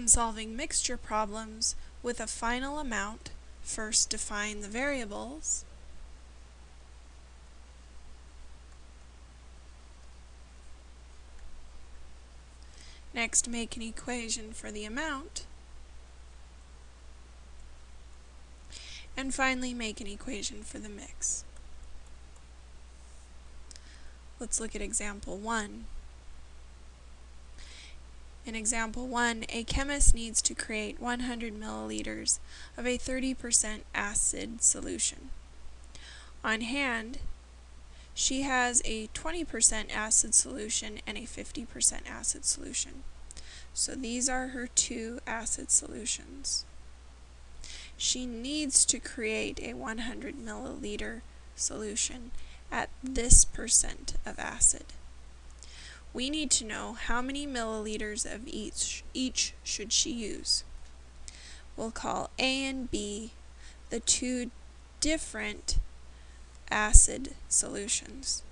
When solving mixture problems with a final amount, first define the variables, Next, make an equation for the amount. And finally, make an equation for the mix. Let's look at example 1. In example 1, a chemist needs to create 100 milliliters of a 30% acid solution. On hand, she has a 20% acid solution and a 50% acid solution. So these are her two acid solutions. She needs to create a 100 milliliter solution at this percent of acid. We need to know how many milliliters of each, each should she use. We'll call A and B the two different acid solutions.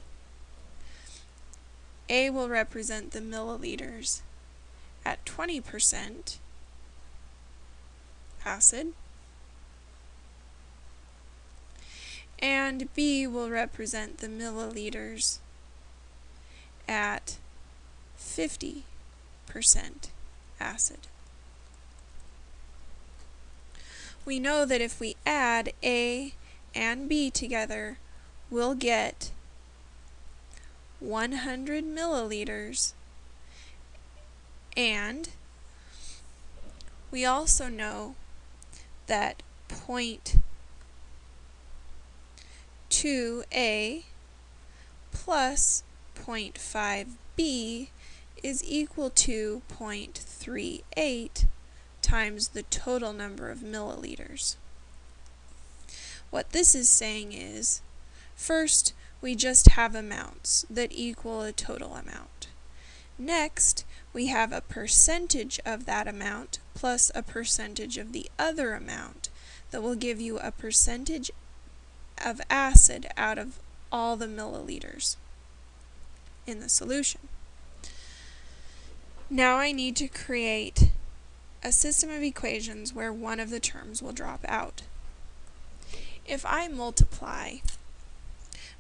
A will represent the milliliters at 20% acid, and B will represent the milliliters at 50% acid. We know that if we add A and B together, we'll get 100 milliliters and we also know that point 2a plus 0.5b is equal to 0.38 times the total number of milliliters. What this is saying is, first, we just have amounts that equal a total amount. Next, we have a percentage of that amount plus a percentage of the other amount that will give you a percentage of acid out of all the milliliters in the solution. Now I need to create a system of equations where one of the terms will drop out. If I multiply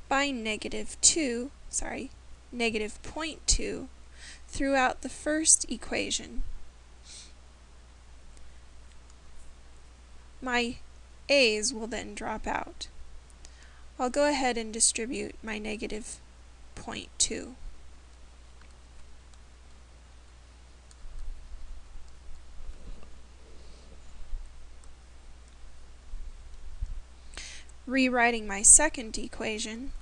by negative 2, sorry, negative 0.2 throughout the first equation, my a's will then drop out. I'll go ahead and distribute my negative 0.2. rewriting my second equation,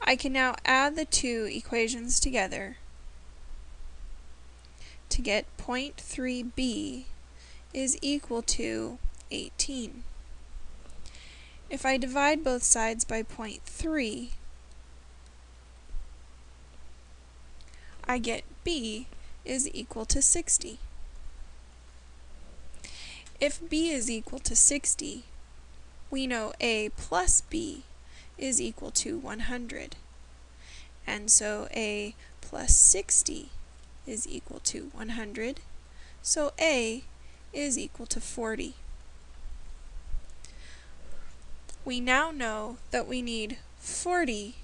I can now add the two equations together to get 0.3b is equal to 18. If I divide both sides by 0.3, I get b is equal to 60. If b is equal to 60, we know a plus b is equal to 100. And so a plus 60 is equal to 100. So a is equal to 40. We now know that we need 40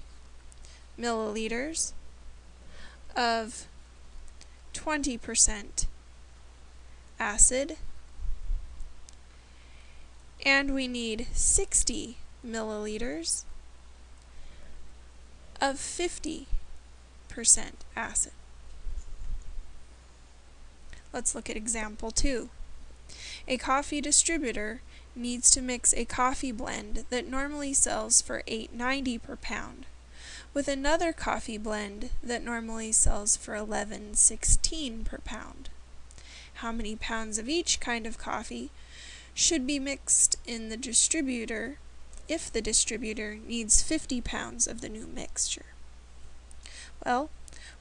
milliliters of 20% acid and we need 60 milliliters of 50% acid. Let's look at example 2. A coffee distributor needs to mix a coffee blend that normally sells for $8.90 per pound with another coffee blend that normally sells for $11.16 per pound. How many pounds of each kind of coffee should be mixed in the distributor if the distributor needs 50 pounds of the new mixture? Well,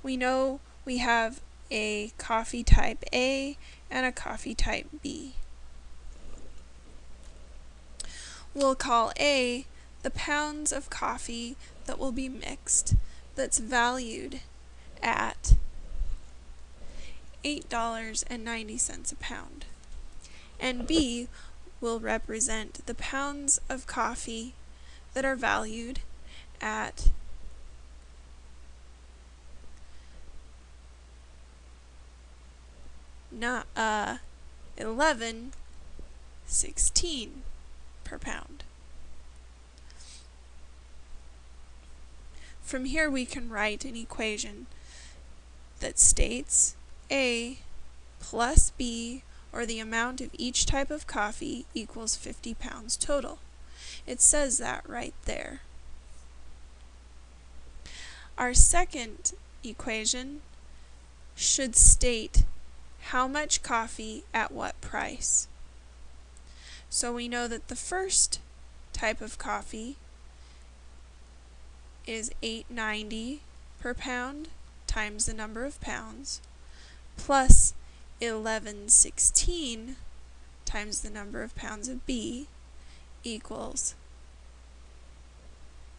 we know we have a coffee type A and a coffee type B. We'll call A the pounds of coffee that will be mixed that's valued at $8.90 a pound. And B will represent the pounds of coffee that are valued at not uh 11 16 per pound. From here we can write an equation that states A plus B or the amount of each type of coffee equals 50 pounds total. It says that right there. Our second equation should state how much coffee at what price. So we know that the first type of coffee is 8.90 per pound times the number of pounds plus 1116 times the number of pounds of B equals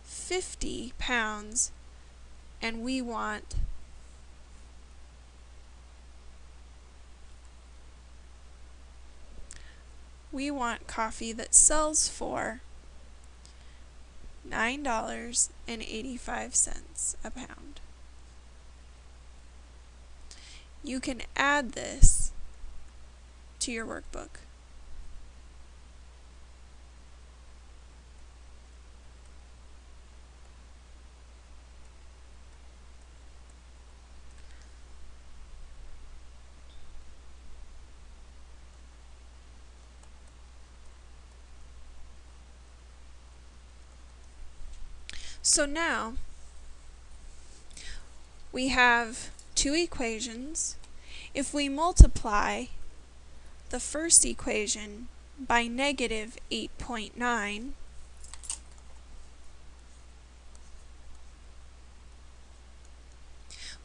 50 pounds. And we want we want coffee that sells for $9.85 a pound. You can add this to your workbook. So now we have two equations. If we multiply the first equation by negative 8.9,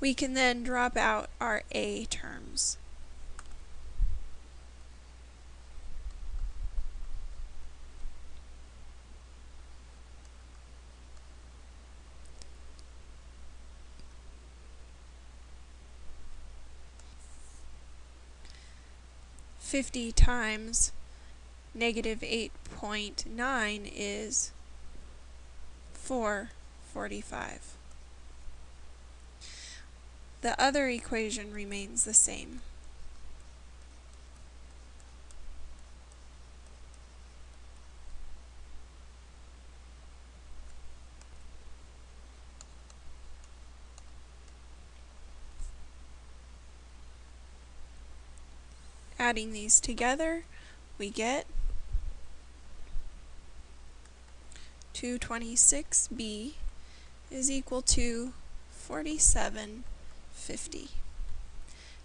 we can then drop out our a terms. 50 times negative 8.9 is 445. The other equation remains the same. Adding these together, we get 226b is equal to 4750.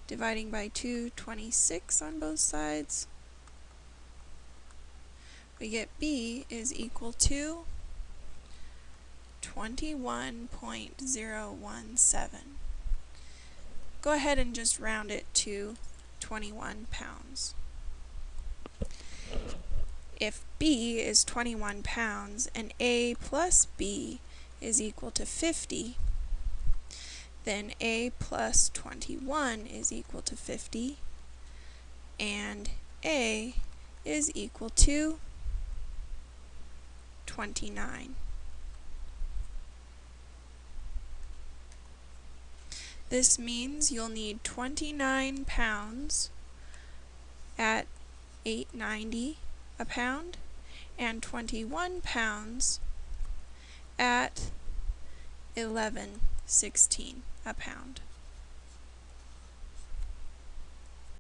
Dividing by 226 on both sides, we get b is equal to 21.017. Go ahead and just round it to 21 pounds. If B is 21 pounds and A plus B is equal to 50, then A plus 21 is equal to 50, and A is equal to 29. This means you'll need 29 pounds at 8.90 a pound and 21 pounds at 11.16 a pound.